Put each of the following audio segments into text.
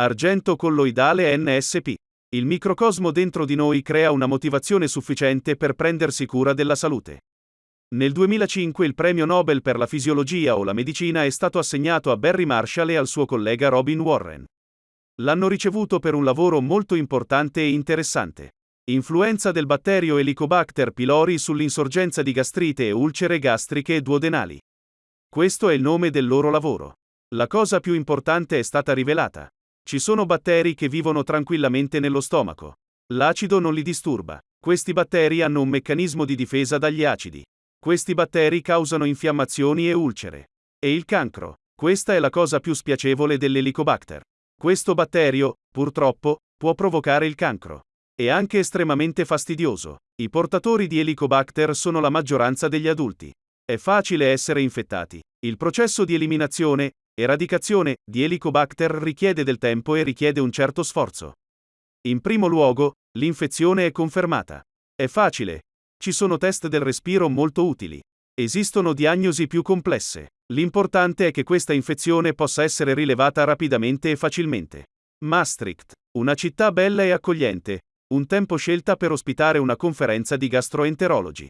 Argento colloidale NSP. Il microcosmo dentro di noi crea una motivazione sufficiente per prendersi cura della salute. Nel 2005 il premio Nobel per la fisiologia o la medicina è stato assegnato a Barry Marshall e al suo collega Robin Warren. L'hanno ricevuto per un lavoro molto importante e interessante. Influenza del batterio Helicobacter pylori sull'insorgenza di gastrite e ulcere gastriche e duodenali. Questo è il nome del loro lavoro. La cosa più importante è stata rivelata. Ci sono batteri che vivono tranquillamente nello stomaco. L'acido non li disturba. Questi batteri hanno un meccanismo di difesa dagli acidi. Questi batteri causano infiammazioni e ulcere. E il cancro. Questa è la cosa più spiacevole dell'Helicobacter. Questo batterio, purtroppo, può provocare il cancro. È anche estremamente fastidioso. I portatori di Helicobacter sono la maggioranza degli adulti. È facile essere infettati. Il processo di eliminazione, Eradicazione di Helicobacter richiede del tempo e richiede un certo sforzo. In primo luogo, l'infezione è confermata. È facile. Ci sono test del respiro molto utili. Esistono diagnosi più complesse. L'importante è che questa infezione possa essere rilevata rapidamente e facilmente. Maastricht, una città bella e accogliente, un tempo scelta per ospitare una conferenza di gastroenterologi.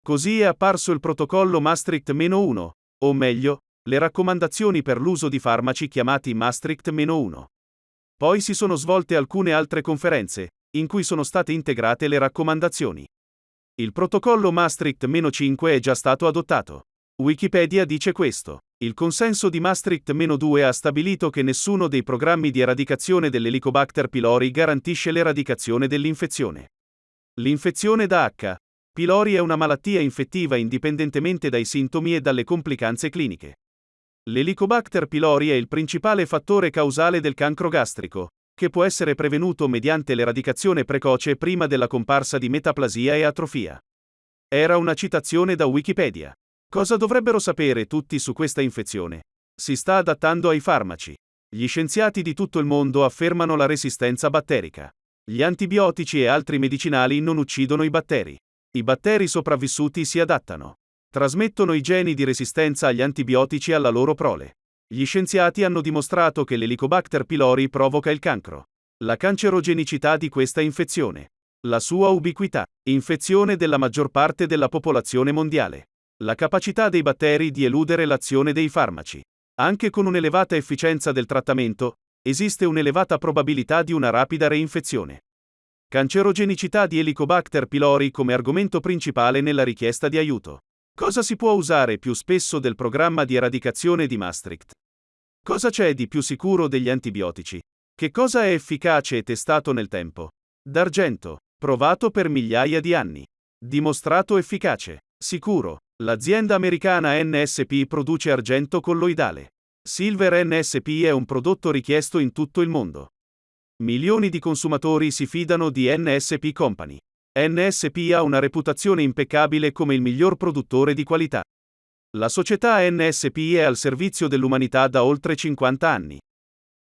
Così è apparso il protocollo Maastricht-1, o meglio, le raccomandazioni per l'uso di farmaci chiamati Maastricht-1. Poi si sono svolte alcune altre conferenze, in cui sono state integrate le raccomandazioni. Il protocollo Maastricht-5 è già stato adottato. Wikipedia dice questo. Il consenso di Maastricht-2 ha stabilito che nessuno dei programmi di eradicazione dell'Helicobacter pylori garantisce l'eradicazione dell'infezione. L'infezione da H. pylori è una malattia infettiva indipendentemente dai sintomi e dalle complicanze cliniche. L'Helicobacter pylori è il principale fattore causale del cancro gastrico, che può essere prevenuto mediante l'eradicazione precoce prima della comparsa di metaplasia e atrofia. Era una citazione da Wikipedia. Cosa dovrebbero sapere tutti su questa infezione? Si sta adattando ai farmaci. Gli scienziati di tutto il mondo affermano la resistenza batterica. Gli antibiotici e altri medicinali non uccidono i batteri. I batteri sopravvissuti si adattano. Trasmettono i geni di resistenza agli antibiotici alla loro prole. Gli scienziati hanno dimostrato che l'Helicobacter pylori provoca il cancro. La cancerogenicità di questa infezione. La sua ubiquità. Infezione della maggior parte della popolazione mondiale. La capacità dei batteri di eludere l'azione dei farmaci. Anche con un'elevata efficienza del trattamento, esiste un'elevata probabilità di una rapida reinfezione. Cancerogenicità di Helicobacter pylori come argomento principale nella richiesta di aiuto. Cosa si può usare più spesso del programma di eradicazione di Maastricht? Cosa c'è di più sicuro degli antibiotici? Che cosa è efficace e testato nel tempo? D'argento, provato per migliaia di anni. Dimostrato efficace. Sicuro. L'azienda americana NSP produce argento colloidale. Silver NSP è un prodotto richiesto in tutto il mondo. Milioni di consumatori si fidano di NSP Company. NSP ha una reputazione impeccabile come il miglior produttore di qualità. La società NSP è al servizio dell'umanità da oltre 50 anni.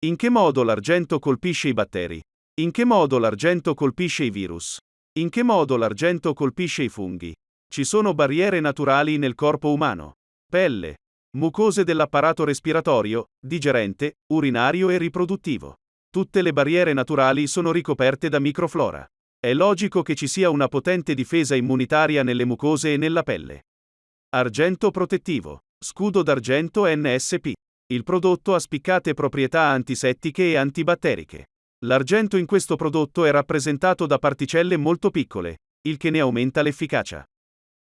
In che modo l'argento colpisce i batteri? In che modo l'argento colpisce i virus? In che modo l'argento colpisce i funghi? Ci sono barriere naturali nel corpo umano. Pelle, mucose dell'apparato respiratorio, digerente, urinario e riproduttivo. Tutte le barriere naturali sono ricoperte da microflora. È logico che ci sia una potente difesa immunitaria nelle mucose e nella pelle. Argento protettivo. Scudo d'argento NSP. Il prodotto ha spiccate proprietà antisettiche e antibatteriche. L'argento in questo prodotto è rappresentato da particelle molto piccole, il che ne aumenta l'efficacia.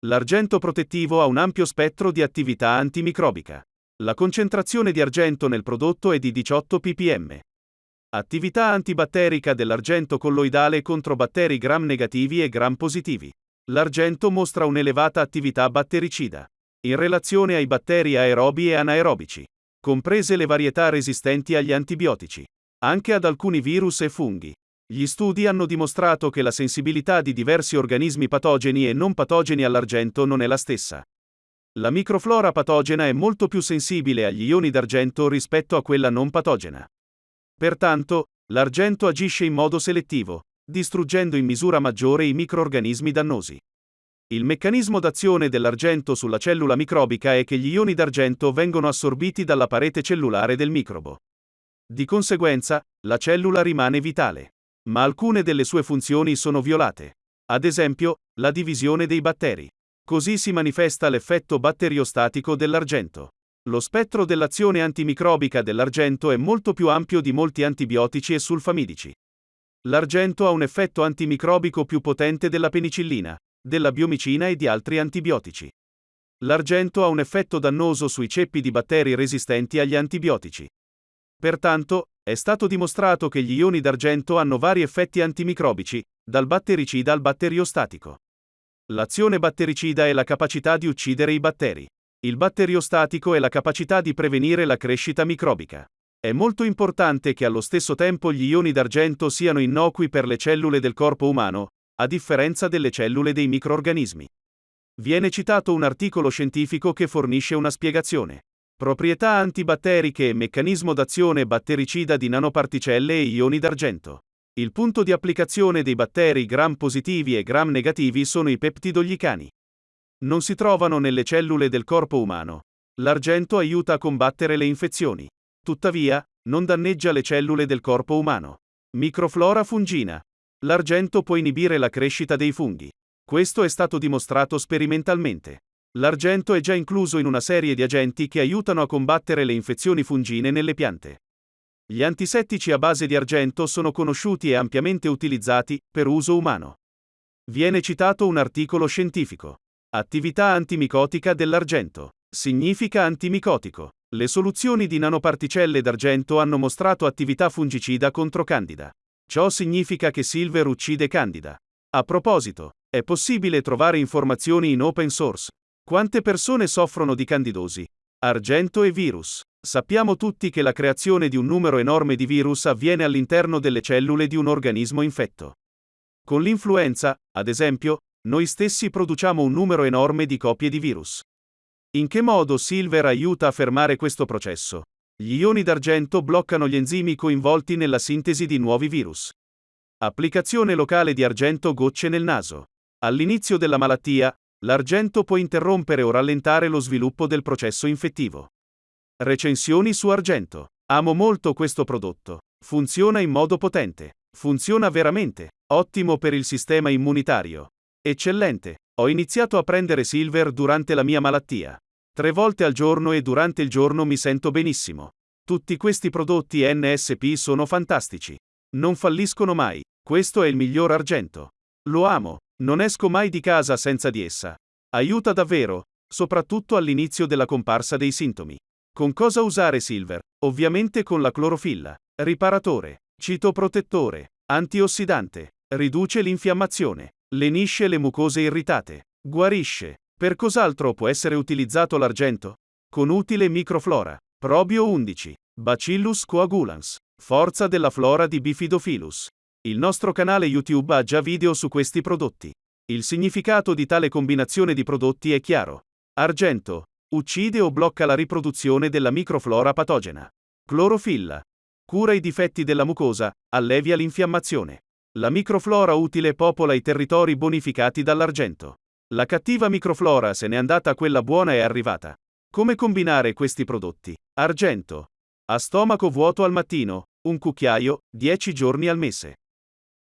L'argento protettivo ha un ampio spettro di attività antimicrobica. La concentrazione di argento nel prodotto è di 18 ppm. Attività antibatterica dell'argento colloidale contro batteri gram negativi e gram positivi. L'argento mostra un'elevata attività battericida in relazione ai batteri aerobi e anaerobici, comprese le varietà resistenti agli antibiotici, anche ad alcuni virus e funghi. Gli studi hanno dimostrato che la sensibilità di diversi organismi patogeni e non patogeni all'argento non è la stessa. La microflora patogena è molto più sensibile agli ioni d'argento rispetto a quella non patogena. Pertanto, l'argento agisce in modo selettivo, distruggendo in misura maggiore i microorganismi dannosi. Il meccanismo d'azione dell'argento sulla cellula microbica è che gli ioni d'argento vengono assorbiti dalla parete cellulare del microbo. Di conseguenza, la cellula rimane vitale. Ma alcune delle sue funzioni sono violate. Ad esempio, la divisione dei batteri. Così si manifesta l'effetto batteriostatico dell'argento. Lo spettro dell'azione antimicrobica dell'argento è molto più ampio di molti antibiotici e sulfamidici. L'argento ha un effetto antimicrobico più potente della penicillina, della biomicina e di altri antibiotici. L'argento ha un effetto dannoso sui ceppi di batteri resistenti agli antibiotici. Pertanto, è stato dimostrato che gli ioni d'argento hanno vari effetti antimicrobici, dal battericida al batteriostatico. L'azione battericida è la capacità di uccidere i batteri. Il batteriostatico è la capacità di prevenire la crescita microbica. È molto importante che allo stesso tempo gli ioni d'argento siano innocui per le cellule del corpo umano, a differenza delle cellule dei microorganismi. Viene citato un articolo scientifico che fornisce una spiegazione. Proprietà antibatteriche e meccanismo d'azione battericida di nanoparticelle e ioni d'argento. Il punto di applicazione dei batteri gram positivi e gram negativi sono i peptidoglicani. Non si trovano nelle cellule del corpo umano. L'argento aiuta a combattere le infezioni. Tuttavia, non danneggia le cellule del corpo umano. Microflora fungina. L'argento può inibire la crescita dei funghi. Questo è stato dimostrato sperimentalmente. L'argento è già incluso in una serie di agenti che aiutano a combattere le infezioni fungine nelle piante. Gli antisettici a base di argento sono conosciuti e ampiamente utilizzati per uso umano. Viene citato un articolo scientifico. Attività antimicotica dell'argento. Significa antimicotico. Le soluzioni di nanoparticelle d'argento hanno mostrato attività fungicida contro Candida. Ciò significa che Silver uccide Candida. A proposito, è possibile trovare informazioni in open source quante persone soffrono di candidosi? Argento e virus. Sappiamo tutti che la creazione di un numero enorme di virus avviene all'interno delle cellule di un organismo infetto. Con l'influenza, ad esempio, noi stessi produciamo un numero enorme di copie di virus. In che modo Silver aiuta a fermare questo processo? Gli ioni d'argento bloccano gli enzimi coinvolti nella sintesi di nuovi virus. Applicazione locale di argento gocce nel naso. All'inizio della malattia, L'argento può interrompere o rallentare lo sviluppo del processo infettivo. Recensioni su argento. Amo molto questo prodotto. Funziona in modo potente. Funziona veramente. Ottimo per il sistema immunitario. Eccellente. Ho iniziato a prendere Silver durante la mia malattia. Tre volte al giorno e durante il giorno mi sento benissimo. Tutti questi prodotti NSP sono fantastici. Non falliscono mai. Questo è il miglior argento. Lo amo. Non esco mai di casa senza di essa. Aiuta davvero, soprattutto all'inizio della comparsa dei sintomi. Con cosa usare Silver? Ovviamente con la clorofilla. Riparatore, citoprotettore, antiossidante, riduce l'infiammazione, lenisce le mucose irritate, guarisce. Per cos'altro può essere utilizzato l'argento? Con utile microflora. Probio 11. Bacillus coagulans. Forza della flora di Bifidophilus. Il nostro canale YouTube ha già video su questi prodotti. Il significato di tale combinazione di prodotti è chiaro. Argento. Uccide o blocca la riproduzione della microflora patogena. Clorofilla. Cura i difetti della mucosa, allevia l'infiammazione. La microflora utile popola i territori bonificati dall'argento. La cattiva microflora se n'è andata, quella buona è arrivata. Come combinare questi prodotti? Argento. A stomaco vuoto al mattino, un cucchiaio, 10 giorni al mese.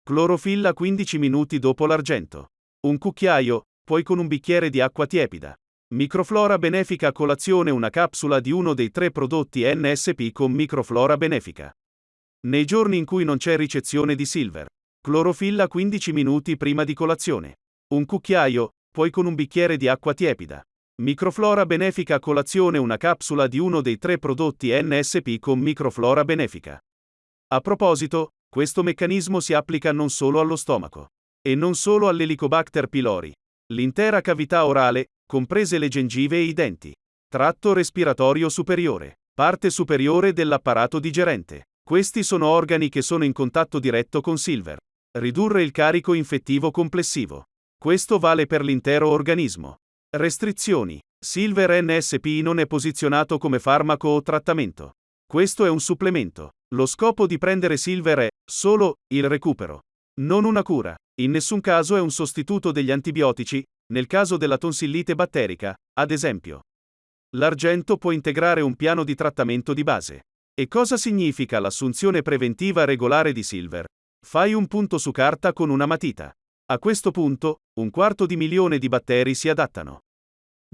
Clorofilla 15 minuti dopo l'argento. Un cucchiaio, poi con un bicchiere di acqua tiepida. Microflora benefica a colazione una capsula di uno dei tre prodotti NSP con microflora benefica. Nei giorni in cui non c'è ricezione di silver. Clorofilla 15 minuti prima di colazione. Un cucchiaio, poi con un bicchiere di acqua tiepida. Microflora benefica a colazione una capsula di uno dei tre prodotti NSP con microflora benefica. A proposito, questo meccanismo si applica non solo allo stomaco. E non solo all'Helicobacter pylori. L'intera cavità orale, comprese le gengive e i denti. Tratto respiratorio superiore. Parte superiore dell'apparato digerente. Questi sono organi che sono in contatto diretto con Silver. Ridurre il carico infettivo complessivo. Questo vale per l'intero organismo. Restrizioni. Silver NSP non è posizionato come farmaco o trattamento. Questo è un supplemento. Lo scopo di prendere Silver è solo il recupero, non una cura. In nessun caso è un sostituto degli antibiotici, nel caso della tonsillite batterica, ad esempio. L'argento può integrare un piano di trattamento di base. E cosa significa l'assunzione preventiva regolare di Silver? Fai un punto su carta con una matita. A questo punto, un quarto di milione di batteri si adattano.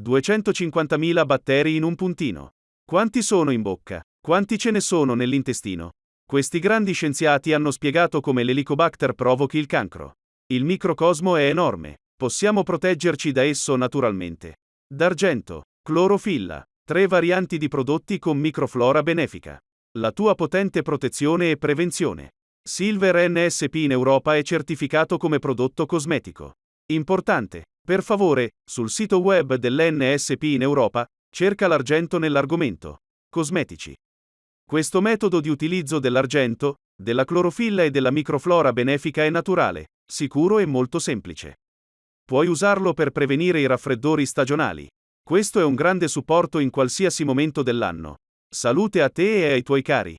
250.000 batteri in un puntino. Quanti sono in bocca? Quanti ce ne sono nell'intestino? Questi grandi scienziati hanno spiegato come l'Helicobacter provochi il cancro. Il microcosmo è enorme. Possiamo proteggerci da esso naturalmente. D'argento, clorofilla, tre varianti di prodotti con microflora benefica. La tua potente protezione e prevenzione. Silver NSP in Europa è certificato come prodotto cosmetico. Importante. Per favore, sul sito web dell'NSP in Europa, cerca l'argento nell'argomento. Cosmetici. Questo metodo di utilizzo dell'argento, della clorofilla e della microflora benefica è naturale, sicuro e molto semplice. Puoi usarlo per prevenire i raffreddori stagionali. Questo è un grande supporto in qualsiasi momento dell'anno. Salute a te e ai tuoi cari.